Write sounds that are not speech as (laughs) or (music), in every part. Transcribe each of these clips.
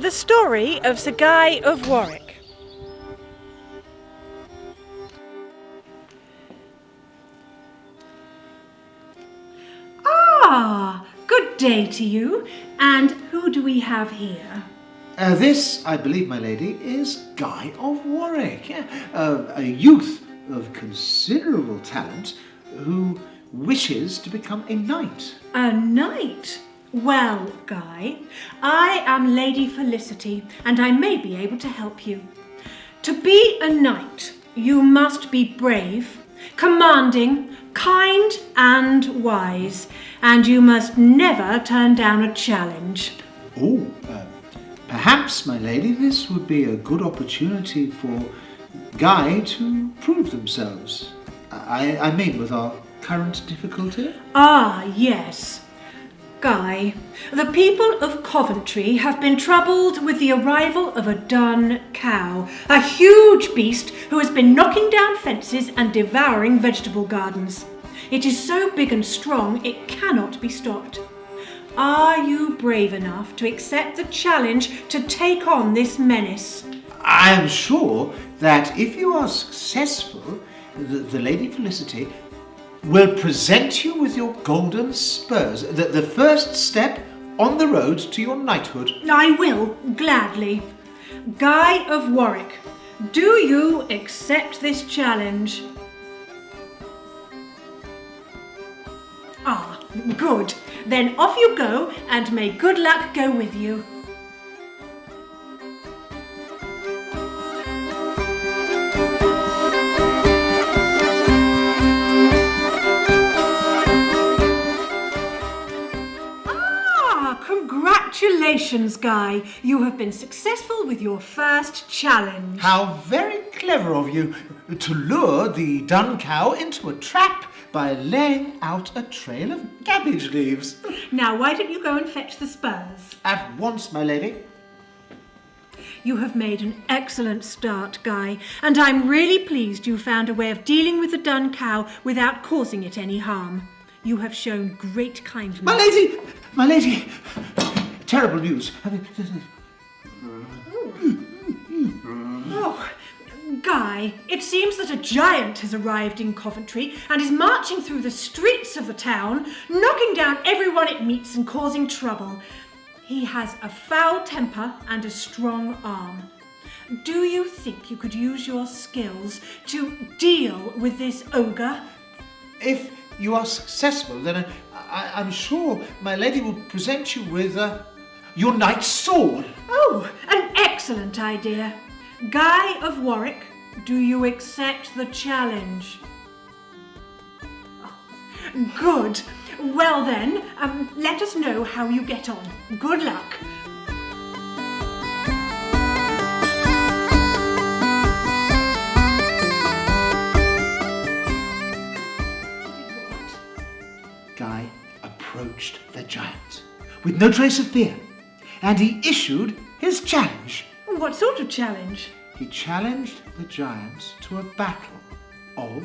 The story of Sir Guy of Warwick. Ah, good day to you. And who do we have here? Uh, this, I believe, my lady, is Guy of Warwick, yeah, uh, a youth of considerable talent who wishes to become a knight. A knight? Well, Guy, I am Lady Felicity, and I may be able to help you. To be a knight, you must be brave, commanding, kind and wise, and you must never turn down a challenge. Oh, uh, perhaps, my lady, this would be a good opportunity for Guy to prove themselves. I, I mean, with our current difficulty. Ah, yes. Guy, the people of Coventry have been troubled with the arrival of a dun cow, a huge beast who has been knocking down fences and devouring vegetable gardens. It is so big and strong it cannot be stopped. Are you brave enough to accept the challenge to take on this menace? I am sure that if you are successful, the, the Lady Felicity will present you with your golden spurs, the, the first step on the road to your knighthood. I will, gladly. Guy of Warwick, do you accept this challenge? Ah, good. Then off you go, and may good luck go with you. Congratulations, Guy. You have been successful with your first challenge. How very clever of you to lure the dun cow into a trap by laying out a trail of cabbage leaves. Now, why don't you go and fetch the spurs? At once, my lady. You have made an excellent start, Guy, and I'm really pleased you found a way of dealing with the dun cow without causing it any harm. You have shown great kindness. My lady! My lady! Terrible news. Oh, Guy, it seems that a giant has arrived in Coventry and is marching through the streets of the town, knocking down everyone it meets and causing trouble. He has a foul temper and a strong arm. Do you think you could use your skills to deal with this ogre? If you are successful, then I, I, am sure my lady will present you with uh, your knight's sword. Oh, an excellent idea. Guy of Warwick, do you accept the challenge? Oh, good. Well then, um, let us know how you get on. Good luck. Guy approached the giant with no trace of fear, and he issued his challenge. What sort of challenge? He challenged the giants to a battle of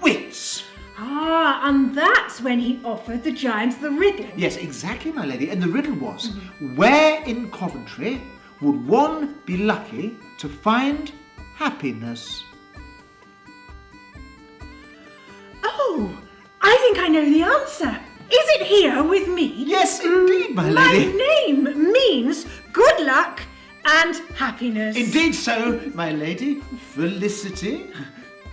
wits. Ah, and that's when he offered the giants the riddle. Yes, exactly, my lady. And the riddle was, where in Coventry would one be lucky to find happiness? Oh, I think I know the answer. Is it here with me? Yes, indeed, my lady. My name means good luck and happiness. Indeed so, my lady. Felicity.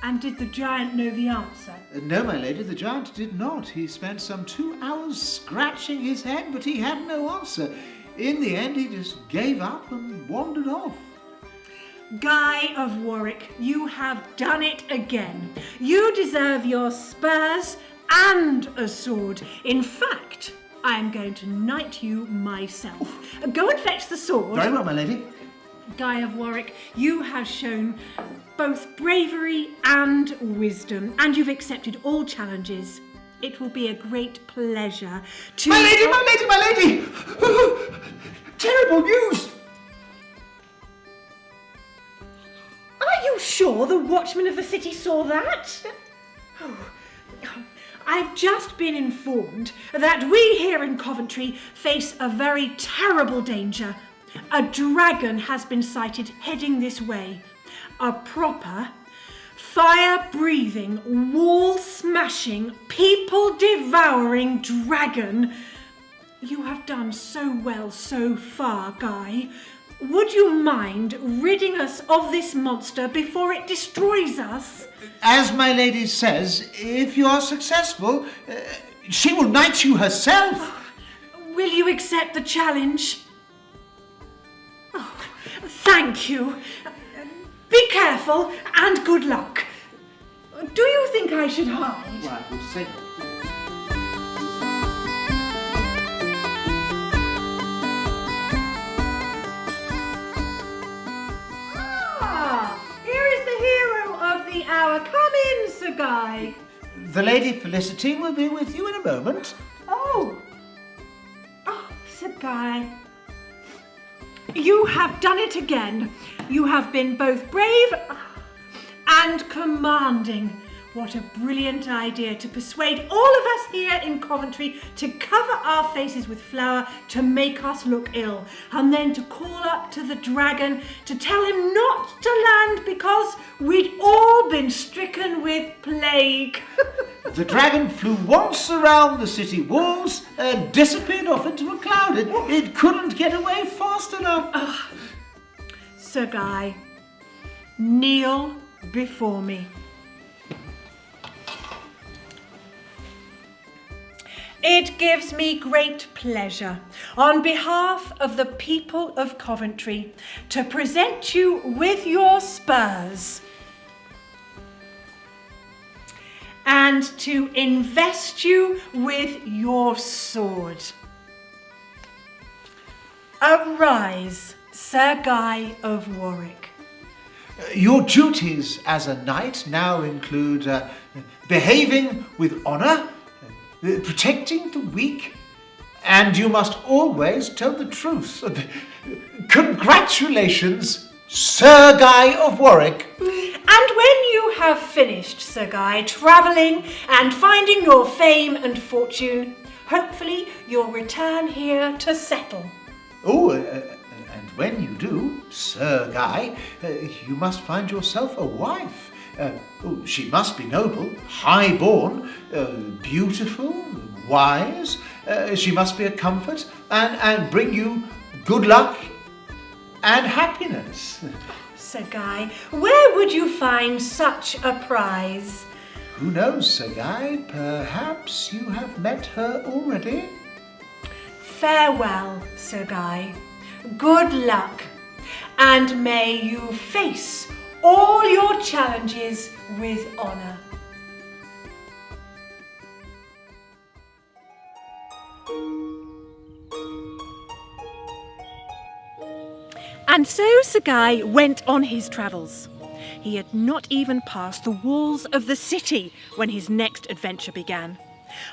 And did the giant know the answer? Uh, No, my lady, the giant did not. He spent some two hours scratching his head, but he had no answer. In the end, he just gave up and wandered off. Guy of Warwick, you have done it again. You deserve your spurs and a sword. In fact, I am going to knight you myself. Go and fetch the sword. Very well, my lady. Guy of Warwick, you have shown both bravery and wisdom, and you've accepted all challenges. It will be a great pleasure to. My lady, my lady, my lady! (gasps) Terrible news! Are you sure the watchman of the city saw that? Oh, I've just been informed that we here in Coventry face a very terrible danger. A dragon has been sighted heading this way. A proper, fire breathing, wall smashing, people devouring dragon. You have done so well so far, Guy. Would you mind ridding us of this monster before it destroys us? As my lady says, if you are successful, uh, she will knight you herself. Will you accept the challenge? Oh, thank you. Be careful and good luck. Do you think I should hide? Well, I will say. Guy. The Lady Felicity will be with you in a moment. Oh. Oh, Sir Guy. You have done it again. You have been both brave and commanding. What a brilliant idea to persuade all of us here in Coventry to cover our faces with flour to make us look ill, and then to call up to the dragon to tell him not because we'd all been stricken with plague. (laughs) The dragon flew once around the city walls and disappeared off into a cloud. It, it couldn't get away fast enough. Sir Guy, kneel before me. It gives me great pleasure, on behalf of the people of Coventry, to present you with your spurs and to invest you with your sword. Arise, Sir Guy of Warwick. Your duties as a knight now include uh, behaving with honour, protecting the weak, and you must always tell the truth. Congratulations, Sir Guy of Warwick. And when you have finished, Sir Guy, travelling and finding your fame and fortune, hopefully you'll return here to settle. Oh, uh, uh, and when you do, Sir Guy, uh, you must find yourself a wife. Uh, oh, she must be noble, high-born, uh, beautiful, wise. Uh, she must be a comfort and, and bring you good luck and happiness. Sir Guy, where would you find such a prize? Who knows, Sir Guy? Perhaps you have met her already? Farewell, Sir Guy. Good luck, and may you face all your challenges with honour. And so Guy went on his travels. He had not even passed the walls of the city when his next adventure began.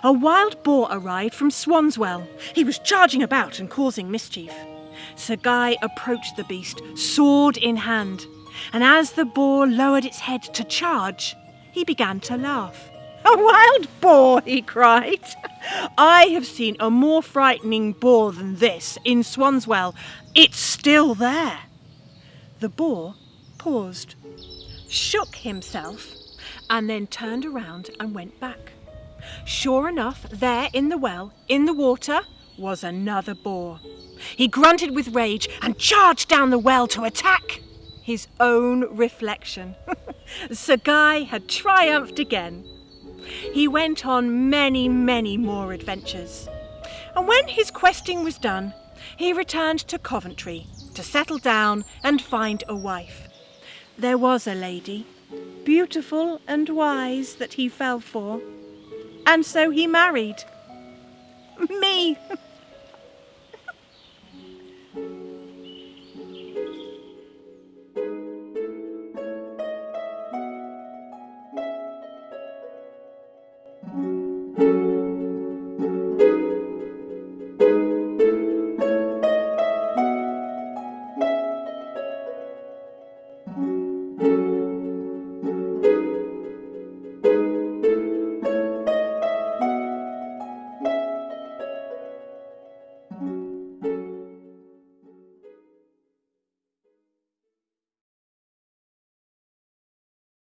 A wild boar arrived from Swanswell. He was charging about and causing mischief. Sir Guy approached the beast, sword in hand, and as the boar lowered its head to charge, he began to laugh. A wild boar, he cried. (laughs) I have seen a more frightening boar than this in Swanswell. It's still there. The boar paused, shook himself, and then turned around and went back. Sure enough, there in the well, in the water, was another boar. He grunted with rage and charged down the well to attack his own reflection. (laughs) Sir Guy had triumphed again. He went on many, many more adventures. And when his questing was done, he returned to Coventry to settle down and find a wife. There was a lady, beautiful and wise, that he fell for, and so he married. (laughs) Me! (laughs)